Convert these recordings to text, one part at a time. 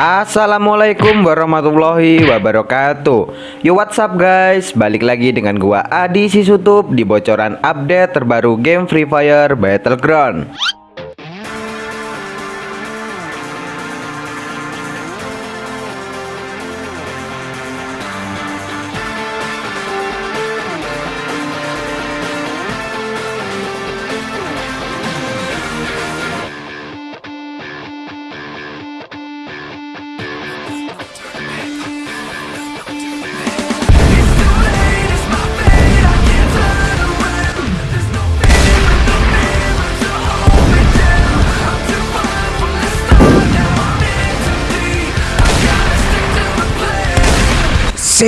Assalamualaikum warahmatullahi wabarakatuh. Yo what's up guys? Balik lagi dengan gua Adi Sisutup Di bocoran update terbaru game Free Fire Battleground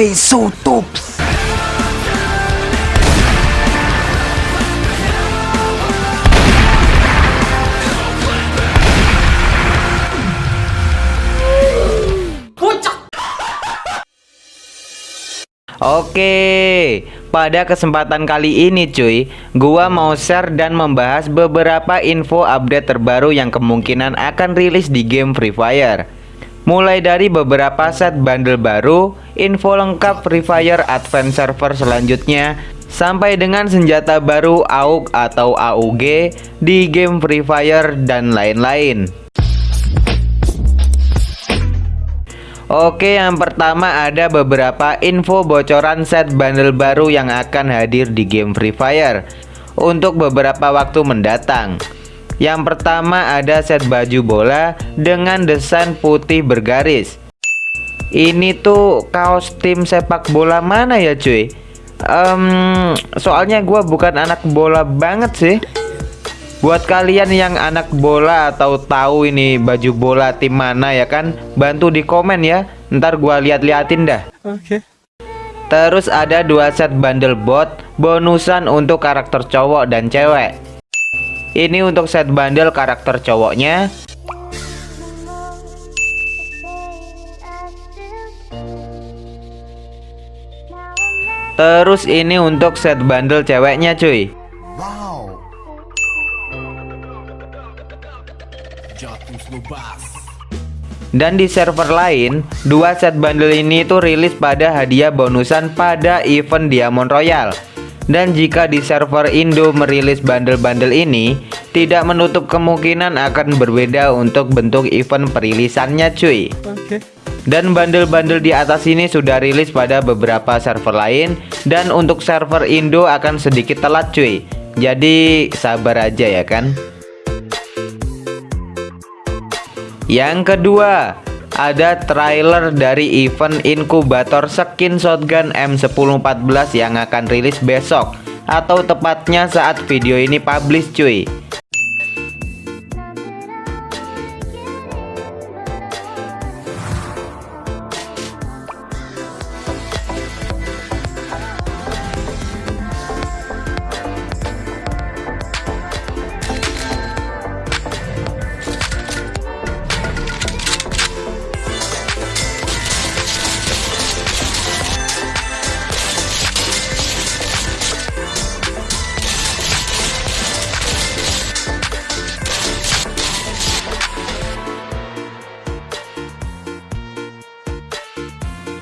Tops. Oke, pada kesempatan kali ini cuy, gua mau share dan membahas beberapa info update terbaru yang kemungkinan akan rilis di game Free Fire. Mulai dari beberapa set bundle baru, info lengkap Free Fire Advance Server selanjutnya, sampai dengan senjata baru AUG atau AUG di game Free Fire dan lain-lain. Oke yang pertama ada beberapa info bocoran set bundle baru yang akan hadir di game Free Fire Untuk beberapa waktu mendatang Yang pertama ada set baju bola dengan desain putih bergaris Ini tuh kaos tim sepak bola mana ya cuy? Um, soalnya gue bukan anak bola banget sih Buat kalian yang anak bola atau tahu ini baju bola tim mana ya kan Bantu di komen ya Ntar gua lihat-liatin dah Oke. Okay. Terus ada dua set bundle bot Bonusan untuk karakter cowok dan cewek Ini untuk set bundle karakter cowoknya. Terus ini untuk set bundle ceweknya cuy. Dan di server lain, dua set bundle ini itu rilis pada hadiah bonusan pada event Diamond Royal. Dan jika di server Indo merilis bundle-bundle ini, tidak menutup kemungkinan akan berbeda untuk bentuk event perilisannya cuy. Oke. Okay. Dan bundle-bundle di atas ini sudah rilis pada beberapa server lain dan untuk server Indo akan sedikit telat cuy. Jadi sabar aja ya kan. Yang kedua, ada trailer dari event inkubator skin shotgun M1014 yang akan rilis besok atau tepatnya saat video ini publish cuy.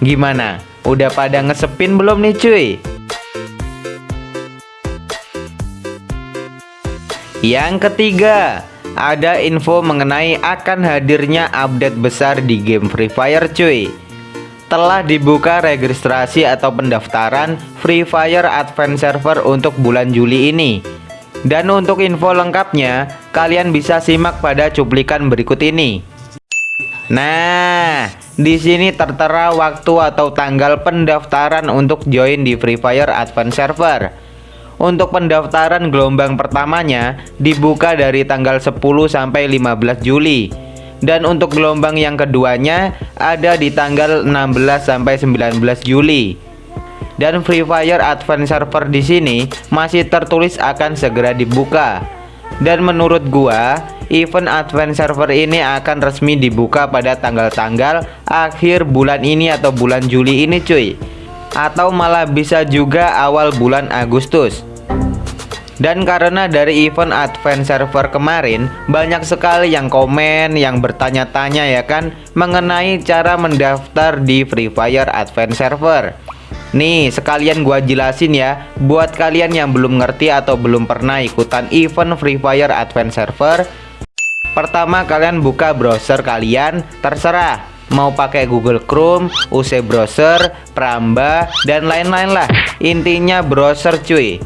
Gimana? Udah pada ngesepin belum nih cuy? Yang ketiga, ada info mengenai akan hadirnya update besar di game Free Fire cuy. Telah dibuka registrasi atau pendaftaran Free Fire Advance Server untuk bulan Juli ini. Dan untuk info lengkapnya, kalian bisa simak pada cuplikan berikut ini. Nah, di sini tertera waktu atau tanggal pendaftaran untuk join di Free Fire Advance Server. Untuk pendaftaran gelombang pertamanya dibuka dari tanggal 10 sampai 15 Juli. Dan untuk gelombang yang keduanya ada di tanggal 16 sampai 19 Juli. Dan Free Fire Advance Server di sini masih tertulis akan segera dibuka. Dan menurut gua, event Advance Server ini akan resmi dibuka pada tanggal-tanggal akhir bulan ini atau bulan Juli ini cuy. Atau malah bisa juga awal bulan Agustus. Dan karena dari event Advent Server kemarin Banyak sekali yang komen, yang bertanya-tanya ya kan Mengenai cara mendaftar di Free Fire Advent Server Nih sekalian gua jelasin ya. Buat kalian yang belum ngerti atau belum pernah ikutan event Free Fire Advent Server Pertama kalian buka browser kalian Terserah. Mau pakai Google Chrome, UC Browser, Pramba, dan lain-lain lah. Intinya browser cuy.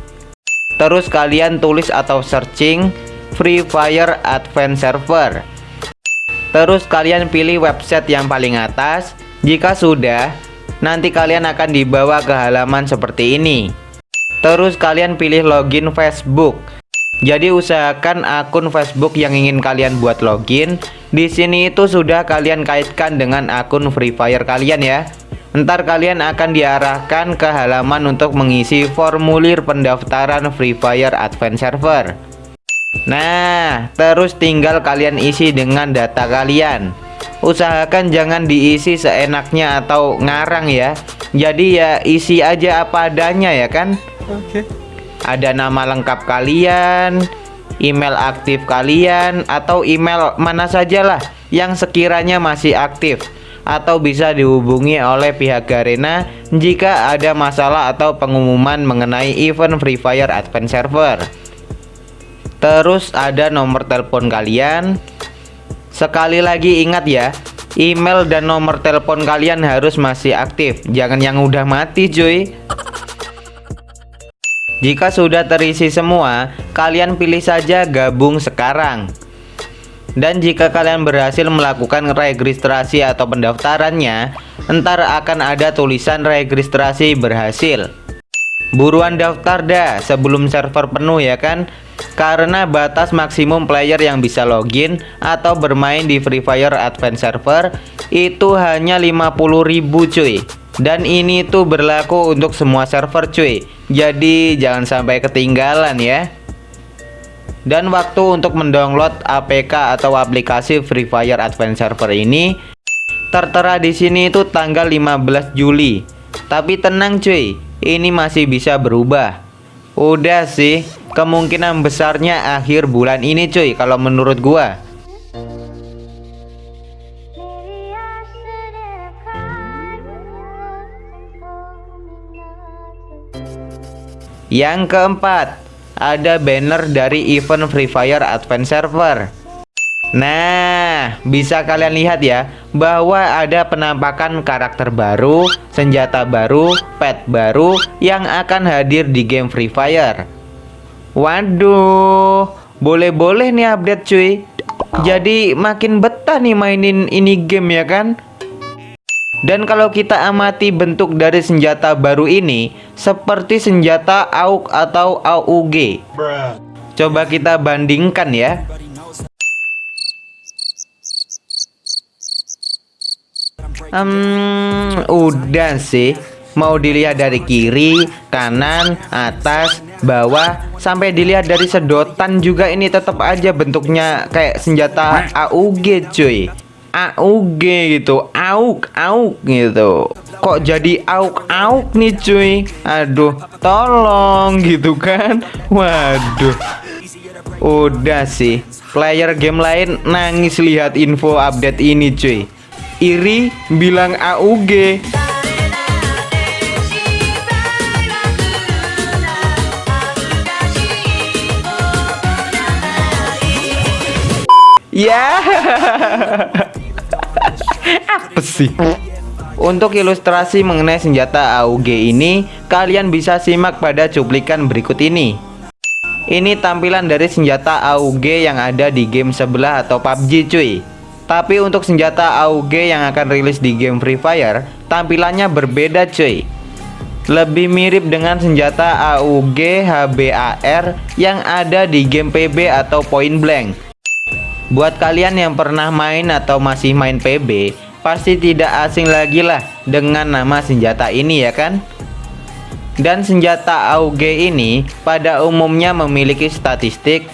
Terus kalian tulis atau searching Free Fire Advent Server. Terus kalian pilih website yang paling atas. Jika sudah nanti kalian akan dibawa ke halaman seperti ini. Terus kalian pilih login Facebook. Jadi usahakan akun Facebook yang ingin kalian buat login di sini itu sudah kalian kaitkan dengan akun Free Fire kalian ya. Ntar kalian akan diarahkan ke halaman untuk mengisi formulir pendaftaran Free Fire Advance Server. Nah, terus tinggal kalian isi dengan data kalian usahakan jangan diisi seenaknya atau ngarang ya jadi ya isi aja apa adanya ya kan Oke. Okay. ada nama lengkap kalian email aktif kalian atau email mana sajalah yang sekiranya masih aktif atau bisa dihubungi oleh pihak Garena jika ada masalah atau pengumuman mengenai event Free Fire Advance Server. Terus ada nomor telepon kalian, Sekali lagi ingat ya, email dan nomor telepon kalian harus masih aktif. Jangan yang udah mati cuy. Jika sudah terisi semua, kalian pilih saja gabung sekarang. Dan jika kalian berhasil melakukan registrasi atau pendaftarannya, entar akan ada tulisan registrasi berhasil. Buruan daftar dah sebelum server penuh ya kan? Karena batas maksimum player yang bisa login atau bermain di Free Fire Advance Server itu hanya 50.000 cuy. Dan ini tuh berlaku untuk semua server cuy. Jadi jangan sampai ketinggalan ya. Dan waktu untuk mendownload APK atau aplikasi Free Fire Advance Server ini tertera di sini itu tanggal 15 Juli. Tapi tenang cuy ini masih bisa berubah udah sih kemungkinan besarnya akhir bulan ini cuy kalau menurut gua Yang keempat, ada banner dari event Free Fire Advance Server. Nah, bisa kalian lihat ya bahwa ada penampakan karakter baru, senjata baru, pet baru yang akan hadir di game Free Fire. Waduh, boleh-boleh nih update cuy. Jadi makin betah nih mainin ini game ya kan? Dan kalau kita amati bentuk dari senjata baru ini seperti senjata AUG atau AUG. Coba kita bandingkan ya. Hmm, udah sih. Mau dilihat dari kiri, kanan, atas, bawah sampai dilihat dari sedotan juga ini tetap aja bentuknya kayak senjata AUG cuy. AUG gitu. AUG AUG gitu. Kok jadi AUG AUG nih cuy? Aduh tolong gitu kan. Waduh. Udah sih. Player game lain nangis lihat info update ini cuy iri bilang AUG Ya. Apa sih? Untuk ilustrasi mengenai senjata AUG ini, kalian bisa simak pada cuplikan berikut ini. Ini tampilan dari senjata AUG yang ada di game sebelah atau PUBG cuy. Tapi untuk senjata AUG yang akan rilis di game Free Fire, tampilannya berbeda cuy. Lebih mirip dengan senjata AUG HBAR yang ada di game PB atau Point Blank Buat kalian yang pernah main atau masih main PB, pasti tidak asing lagi lah dengan nama senjata ini ya kan? Dan senjata AUG ini pada umumnya memiliki statistik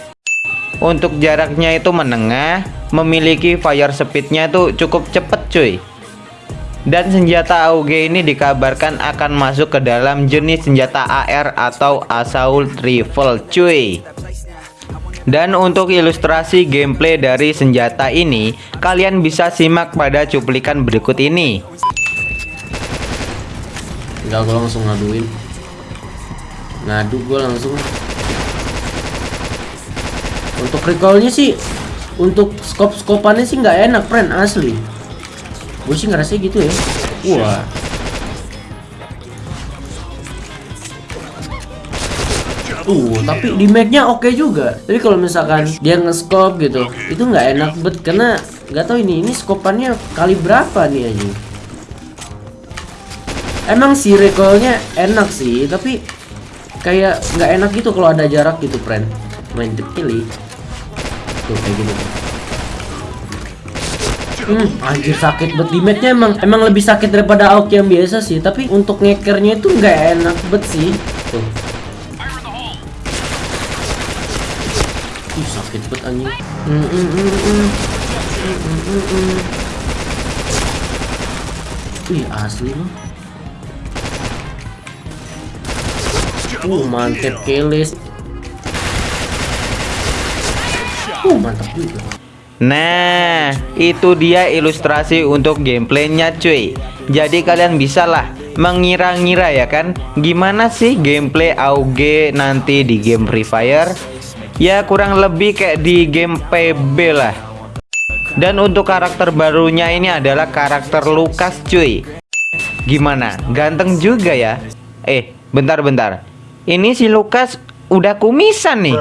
untuk jaraknya itu menengah, memiliki fire speednya itu cukup cepet cuy. Dan senjata AUG ini dikabarkan akan masuk ke dalam jenis senjata AR atau Assault Rifle cuy. Dan untuk ilustrasi gameplay dari senjata ini, kalian bisa simak pada cuplikan berikut ini. Enggak, gue langsung ngaduin. Ngadu gue langsung. Untuk recallnya sih, untuk skop-skopannya sih nggak enak, friend asli. Gue sih ngerasa gitu ya. Wah. Uh, tapi di nya oke juga. Tapi kalau misalkan dia nge-scope gitu, itu nggak enak bet karena nggak tahu ini ini skopannya kali berapa nih aja. Emang sih recoilnya enak sih, tapi kayak nggak enak gitu kalau ada jarak gitu, friend. Main pilih. Tuh kayak gini. Hmm, anjir sakit bet di nya emang emang lebih sakit daripada AUK yang biasa sih, tapi untuk ngekernya itu nggak enak bet sih. Tuh. Ih, sakit bet anjing. Hmm, hmm, hmm, hmm. Hmm, hmm, hmm, hmm. Wih, asli loh. Uh, mantep keles. Juga. Nah, itu dia ilustrasi untuk gameplaynya cuy. Jadi kalian bisa lah mengira-ngira ya kan? Gimana sih gameplay AUG nanti di game Free Fire? Ya kurang lebih kayak di game PB lah. Dan untuk karakter barunya ini adalah karakter Lukas cuy. Gimana? Ganteng juga ya? Eh, bentar-bentar. Ini si Lukas udah kumisan nih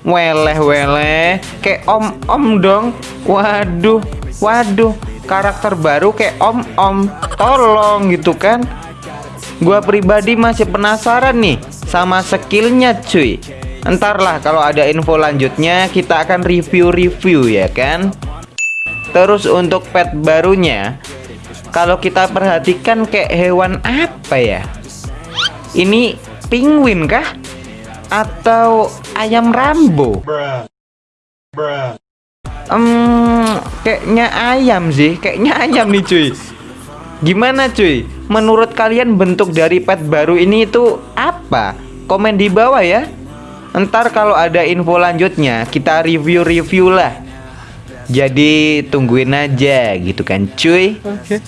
Weleh weleh Kayak om om dong. Waduh Waduh. Karakter baru kayak om om. Tolong gitu kan. Gua pribadi masih penasaran nih Sama skillnya cuy. Entarlah kalau ada info lanjutnya Kita akan review-review ya kan. Terus untuk pet barunya Kalau kita perhatikan kayak hewan apa ya? Ini penguin kah? Atau ayam Rambo? Hmm, kayaknya ayam sih, kayaknya ayam nih cuy. Gimana cuy? Menurut kalian bentuk dari pet baru ini itu apa? Komen di bawah ya. Ntar kalau ada info lanjutnya kita review-review lah. Jadi tungguin aja gitu kan cuy. Okay.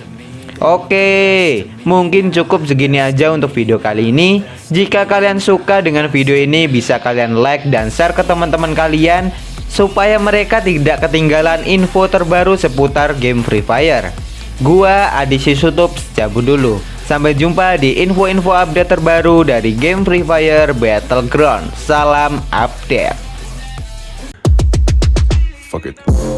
Oke, mungkin cukup segini aja untuk video kali ini. Jika kalian suka dengan video ini, bisa kalian like dan share ke teman-teman kalian supaya mereka tidak ketinggalan info terbaru seputar game Free Fire. Gua Adi Sutup cabut dulu. Sampai jumpa di info-info update terbaru dari game Free Fire Battleground. Salam update. Fuck it.